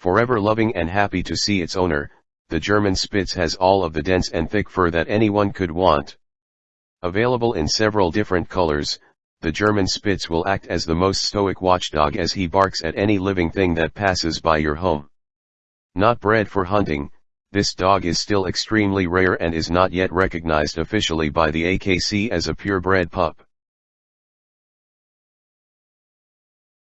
Forever loving and happy to see its owner, the German Spitz has all of the dense and thick fur that anyone could want. Available in several different colors, the German Spitz will act as the most stoic watchdog as he barks at any living thing that passes by your home. Not bred for hunting, this dog is still extremely rare and is not yet recognized officially by the AKC as a purebred pup.